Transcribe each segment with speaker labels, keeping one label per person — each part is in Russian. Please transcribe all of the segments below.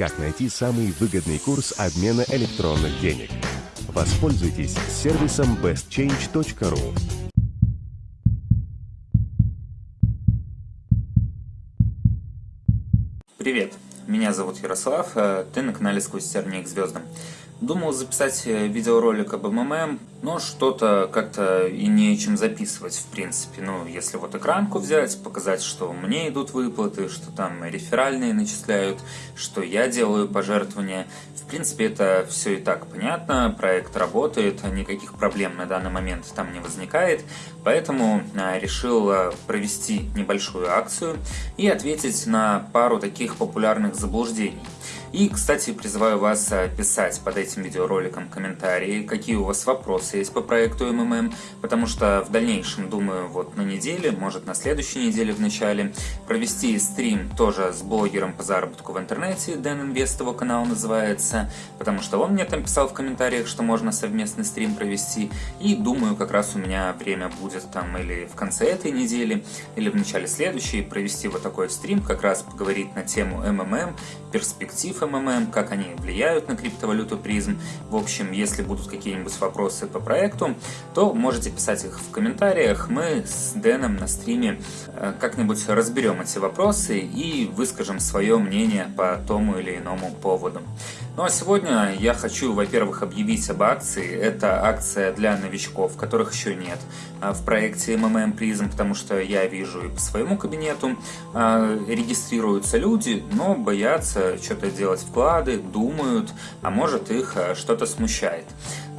Speaker 1: как найти самый выгодный курс обмена электронных денег. Воспользуйтесь сервисом bestchange.ru.
Speaker 2: Привет, меня зовут Ярослав, э, ты на канале «Сквозь тернии к звездам». Думал записать э, видеоролик об МММ, но что-то как-то и не чем записывать, в принципе. Ну, если вот экранку взять, показать, что мне идут выплаты, что там реферальные начисляют, что я делаю пожертвования. В принципе, это все и так понятно, проект работает, никаких проблем на данный момент там не возникает. Поэтому э, решил э, провести небольшую акцию и ответить на пару таких популярных заблуждений. И, кстати, призываю вас э, писать под этим видеороликом комментарии, какие у вас вопросы есть по проекту МММ, потому что в дальнейшем, думаю, вот на неделе, может на следующей неделе в начале, провести стрим тоже с блогером по заработку в интернете, Дэн Инвест его канал называется, потому что он мне там писал в комментариях, что можно совместный стрим провести, и думаю, как раз у меня время будет там или в конце этой недели, или в начале следующей провести вот такой стрим, как раз поговорить на тему МММ, перспектив МММ, как они влияют на криптовалюту призм. В общем, если будут какие-нибудь вопросы по проекту, то можете писать их в комментариях. Мы с Дэном на стриме э, как-нибудь разберем эти вопросы и выскажем свое мнение по тому или иному поводу. Ну а сегодня я хочу, во-первых, объявить об акции. Это акция для новичков, которых еще нет а, в проекте MMM Prism, потому что я вижу и по своему кабинету а, регистрируются люди, но боятся что-то делать вклады, думают, а может их а, что-то смущает.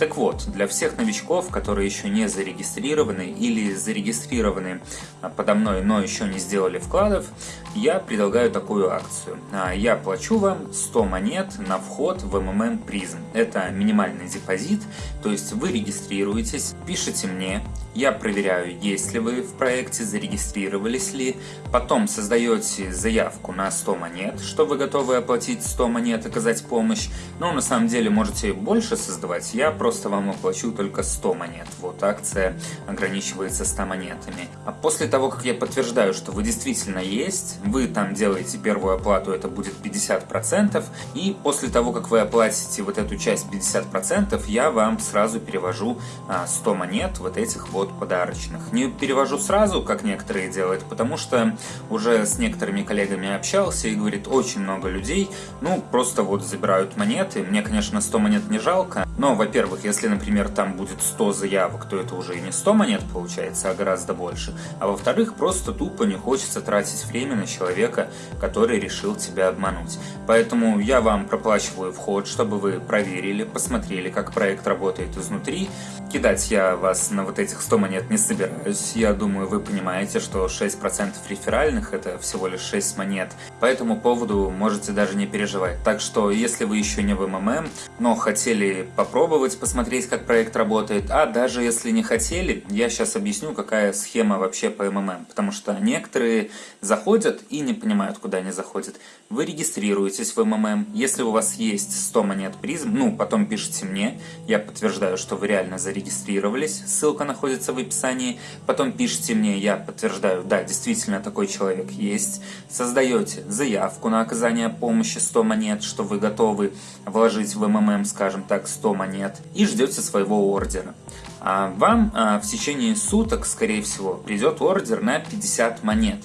Speaker 2: Так вот, для всех новичков, которые еще не зарегистрированы или зарегистрированы а, подо мной, но еще не сделали вкладов, я предлагаю такую акцию. А, я плачу вам 100 монет на вход в MMM Prism. Это минимальный депозит, то есть вы регистрируетесь, пишите мне, я проверяю, есть ли вы в проекте, зарегистрировались ли, потом создаете заявку на 100 монет, что вы готовы оплатить 100 монет, оказать помощь, но на самом деле можете больше создавать, я просто просто вам оплачу только 100 монет. Вот акция ограничивается 100 монетами. А после того, как я подтверждаю, что вы действительно есть, вы там делаете первую оплату, это будет 50%, и после того, как вы оплатите вот эту часть 50%, я вам сразу перевожу 100 а, монет вот этих вот подарочных. Не перевожу сразу, как некоторые делают, потому что уже с некоторыми коллегами общался и говорит, очень много людей, ну, просто вот забирают монеты. Мне, конечно, 100 монет не жалко, но, во-первых, если, например, там будет 100 заявок, то это уже и не 100 монет получается, а гораздо больше. А во-вторых, просто тупо не хочется тратить время на человека, который решил тебя обмануть. Поэтому я вам проплачиваю вход, чтобы вы проверили, посмотрели, как проект работает изнутри. Кидать я вас на вот этих 100 монет не собираюсь. Я думаю, вы понимаете, что 6% реферальных это всего лишь 6 монет. По этому поводу можете даже не переживать. Так что, если вы еще не в МММ, но хотели попробовать, посмотреть, как проект работает. А даже если не хотели, я сейчас объясню, какая схема вообще по МММ. Потому что некоторые заходят и не понимают, куда они заходят. Вы регистрируетесь в МММ. Если у вас есть 100 монет призм, ну, потом пишите мне. Я подтверждаю, что вы реально зарегистрировались. Ссылка находится в описании. Потом пишите мне, я подтверждаю, да, действительно такой человек есть. Создаете заявку на оказание помощи 100 монет, что вы готовы вложить в МММ, скажем так, 100 монет. И ждете своего ордера. А вам а, в течение суток, скорее всего, придет ордер на 50 монет.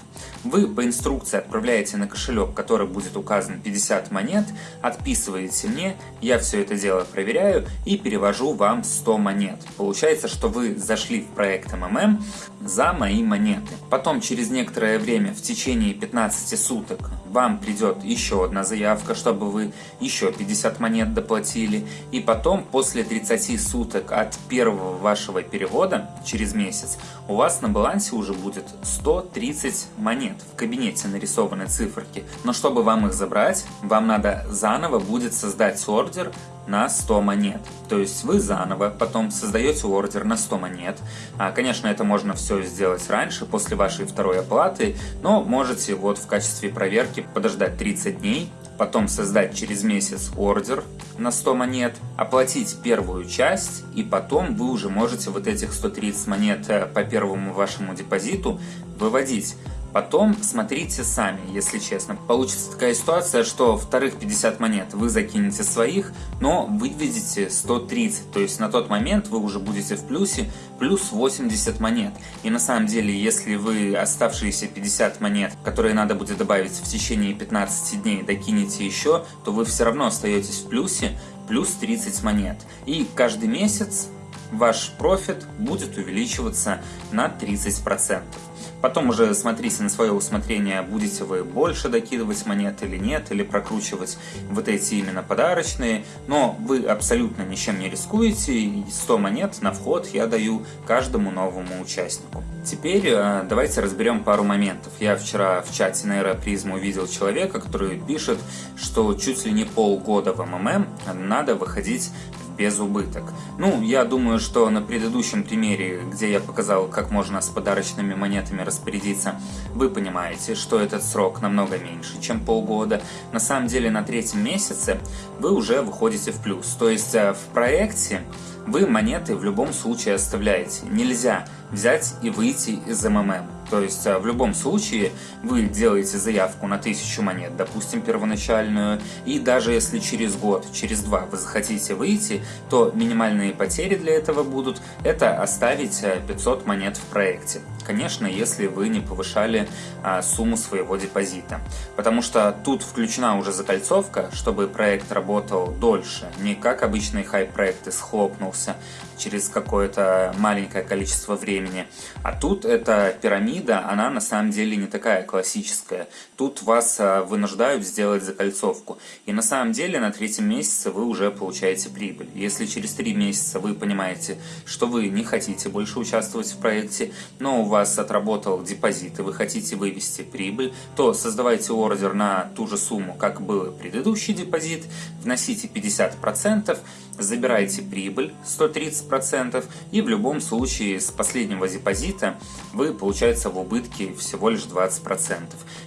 Speaker 2: Вы по инструкции отправляете на кошелек, который будет указан 50 монет, отписываете мне, я все это дело проверяю и перевожу вам 100 монет. Получается, что вы зашли в проект МММ за мои монеты. Потом через некоторое время, в течение 15 суток, вам придет еще одна заявка, чтобы вы еще 50 монет доплатили. И потом, после 30 суток от первого вашего перевода, через месяц, у вас на балансе уже будет 130 монет. В кабинете нарисованы циферки. Но чтобы вам их забрать, вам надо заново будет создать ордер на 100 монет. То есть вы заново потом создаете ордер на 100 монет. А, конечно, это можно все сделать раньше, после вашей второй оплаты, но можете вот в качестве проверки подождать 30 дней, потом создать через месяц ордер на 100 монет, оплатить первую часть, и потом вы уже можете вот этих 130 монет э, по первому вашему депозиту выводить. Потом смотрите сами, если честно. Получится такая ситуация, что вторых 50 монет вы закинете своих, но выведете 130. То есть на тот момент вы уже будете в плюсе плюс 80 монет. И на самом деле, если вы оставшиеся 50 монет, которые надо будет добавить в течение 15 дней, докинете еще, то вы все равно остаетесь в плюсе плюс 30 монет. И каждый месяц ваш профит будет увеличиваться на 30%. Потом уже смотрите на свое усмотрение, будете вы больше докидывать монет или нет, или прокручивать вот эти именно подарочные, но вы абсолютно ничем не рискуете, и 100 монет на вход я даю каждому новому участнику. Теперь э, давайте разберем пару моментов. Я вчера в чате на Аэропризм увидел человека, который пишет, что чуть ли не полгода в МММ надо выходить без убыток. Ну, я думаю, что на предыдущем примере, где я показал, как можно с подарочными монетами распорядиться, вы понимаете, что этот срок намного меньше, чем полгода. На самом деле на третьем месяце вы уже выходите в плюс. То есть э, в проекте вы монеты в любом случае оставляете. Нельзя взять и выйти из МММ. То есть а, в любом случае вы делаете заявку на 1000 монет, допустим, первоначальную, и даже если через год, через два вы захотите выйти, то минимальные потери для этого будут это оставить 500 а, монет в проекте. Конечно, если вы не повышали а, сумму своего депозита. Потому что тут включена уже закольцовка, чтобы проект работал дольше. Не как обычный хайп-проект и схлопнулся через какое-то маленькое количество времени. А тут эта пирамида, она на самом деле не такая классическая. Тут вас а, вынуждают сделать закольцовку. И на самом деле на третьем месяце вы уже получаете прибыль. Если через три месяца вы понимаете, что вы не хотите больше участвовать в проекте, но у вас отработал депозит и вы хотите вывести прибыль, то создавайте ордер на ту же сумму, как был предыдущий депозит, вносите 50%, забирайте прибыль 130% и в любом случае с последнего депозита вы получается в убытке всего лишь 20%.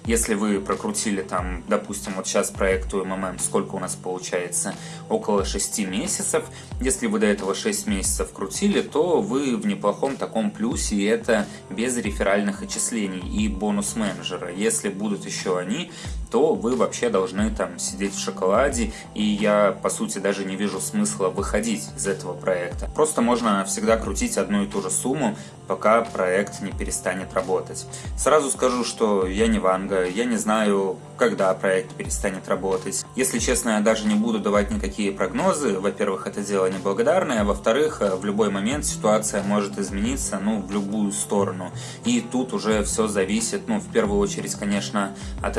Speaker 2: Если вы прокрутили там, допустим, вот сейчас проекту МММ, сколько у нас получается? Около 6 месяцев. Если вы до этого 6 месяцев крутили, то вы в неплохом таком плюсе, и это без реферальных отчислений и бонус менеджера. Если будут еще они, то вы вообще должны там сидеть в шоколаде, и я, по сути, даже не вижу смысла выходить из этого проекта. Просто можно всегда крутить одну и ту же сумму, пока проект не перестанет работать. Сразу скажу, что я не Ванга, я не знаю, когда проект перестанет работать. Если честно, я даже не буду давать никакие прогнозы. Во-первых, это дело неблагодарное, а во-вторых, в любой момент ситуация может измениться, ну, в любую сторону. И тут уже все зависит, ну, в первую очередь, конечно, от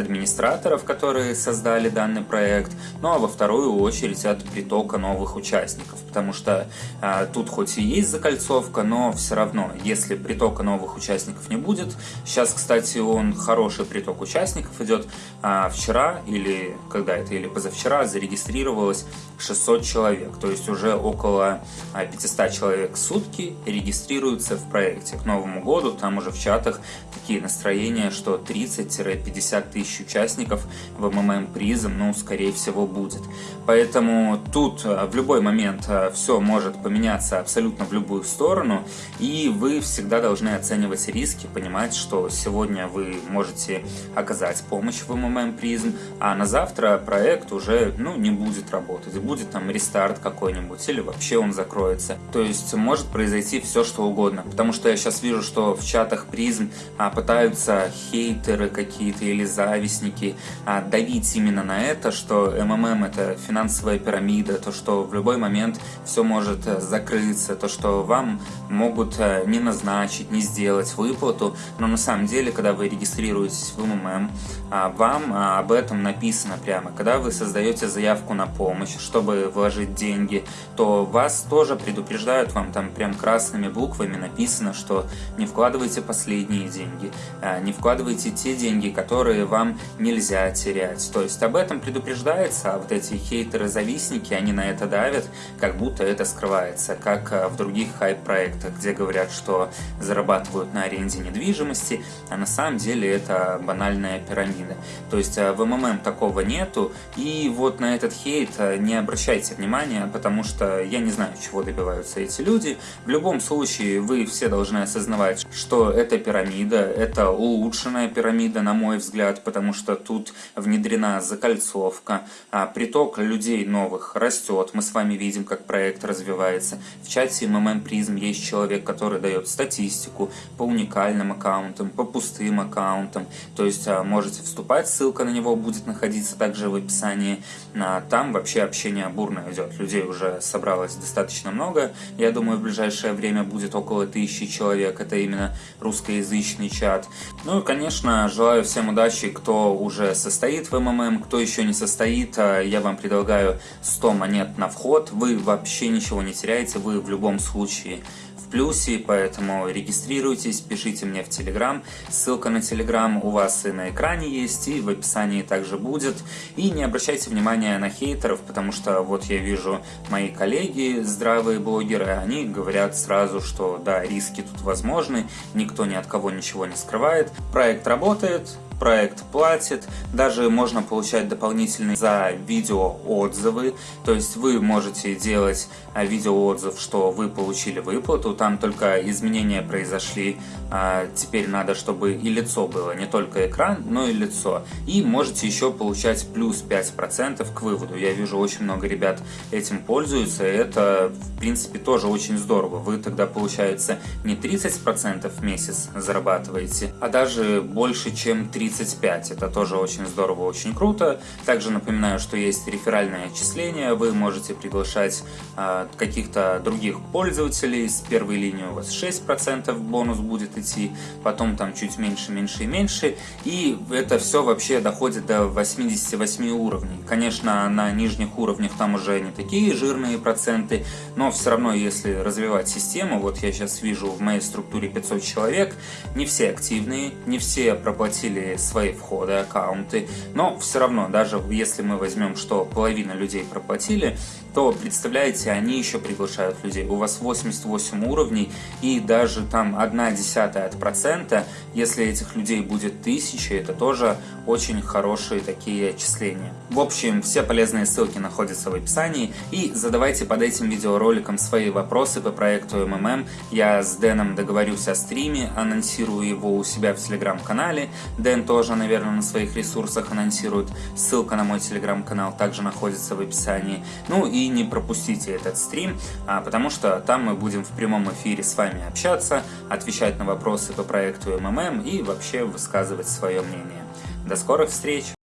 Speaker 2: администраторов, которые создали данный проект, ну, а во вторую очередь от притока новых участников, потому что а, тут хоть и есть закольцовка, но все равно, если притока новых участников не будет, сейчас, кстати, он хороший приток участников идет, а вчера или когда это, или позавчера зарегистрировалось 600 человек, то есть уже около 500 а, человек в сутки регистрируются в проекте. К Новому году там уже в чатах такие настроения, что 30-50 тысяч участников в МММ призом, ну, скорее всего, будет. Поэтому тут а, в любой момент а, все может поменяться абсолютно в любую сторону, и вы всегда должны оценивать риски, понимать, что сегодня вы можете оказать помощь в МММ призм, а на завтра проект уже, ну, не будет работать будет там рестарт какой-нибудь, или вообще он закроется. То есть может произойти все, что угодно. Потому что я сейчас вижу, что в чатах призм а, пытаются хейтеры какие-то или завистники а, давить именно на это, что МММ это финансовая пирамида, то, что в любой момент все может э, закрыться, то, что вам могут э, не назначить, не сделать выплату, но на самом деле, когда вы регистрируетесь в МММ, а, вам а, об этом написано прямо. Когда вы создаете заявку на помощь, что чтобы вложить деньги, то вас тоже предупреждают, вам там прям красными буквами написано, что не вкладывайте последние деньги, не вкладывайте те деньги, которые вам нельзя нельзя терять. То есть об этом предупреждается, а вот эти хейтеры-завистники, они на это давят, как будто это скрывается, как э, в других хайп-проектах, где говорят, что зарабатывают на аренде недвижимости, а на самом деле это банальная пирамида. То есть э, в МММ такого нету, и вот на этот хейт э, не обращайте внимания, потому что я не знаю, чего добиваются эти люди. В любом случае, вы все должны осознавать, что это пирамида, это улучшенная пирамида, на мой взгляд, потому что тут внедрена закольцовка, а приток людей новых растет, мы с вами видим, как проект развивается. В чате MMM Prism есть человек, который дает статистику по уникальным аккаунтам, по пустым аккаунтам, то есть а, можете вступать, ссылка на него будет находиться также в описании. А, там вообще общение бурно идет, людей уже собралось достаточно много, я думаю, в ближайшее время будет около тысячи человек, это именно русскоязычный чат. Ну и, конечно, желаю всем удачи, кто уже состоит в МММ, кто еще не состоит, а, я вам предлагаю 100 монет на вход, вы вообще ничего не теряете, вы в любом случае плюсе, поэтому регистрируйтесь, пишите мне в Телеграм. Ссылка на Телеграм у вас и на экране есть, и в описании также будет. И не обращайте внимания на хейтеров, потому что вот я вижу мои коллеги, здравые блогеры, они говорят сразу, что да, риски тут возможны, никто ни от кого ничего не скрывает. Проект работает, проект платит, даже можно получать дополнительные за видео отзывы, то есть вы можете делать а, видеоотзыв, что вы получили выплату, там только изменения произошли, а, теперь надо, чтобы и лицо было, не только экран, но и лицо, и можете еще получать плюс 5% к выводу, я вижу очень много ребят этим пользуются, и это в принципе тоже очень здорово, вы тогда получается не 30% в месяц зарабатываете, а даже больше чем 30 35. Это тоже очень здорово, очень круто. Также напоминаю, что есть реферальное отчисление. Вы можете приглашать э, каких-то других пользователей. С первой линии у вас 6% бонус будет идти, потом там чуть меньше, меньше и меньше. И это все вообще доходит до 88 уровней. Конечно, на нижних уровнях там уже не такие жирные проценты, но все равно, если развивать систему, вот я сейчас вижу в моей структуре 500 человек, не все активные, не все проплатили свои входы, аккаунты, но все равно, даже если мы возьмем, что половина людей проплатили, то, представляете, они еще приглашают людей. У вас 88 уровней, и даже там 1 десятая от процента, если этих людей будет 1000, это тоже очень хорошие такие отчисления. В общем, все полезные ссылки находятся в описании, и задавайте под этим видеороликом свои вопросы по проекту МММ. Я с Дэном договорюсь о стриме, анонсирую его у себя в телеграм-канале. Дэн тоже, наверное, на своих ресурсах анонсирует. Ссылка на мой телеграм-канал также находится в описании. Ну и не пропустите этот стрим, а, потому что там мы будем в прямом эфире с вами общаться, отвечать на вопросы по проекту МММ и вообще высказывать свое мнение. До скорых встреч!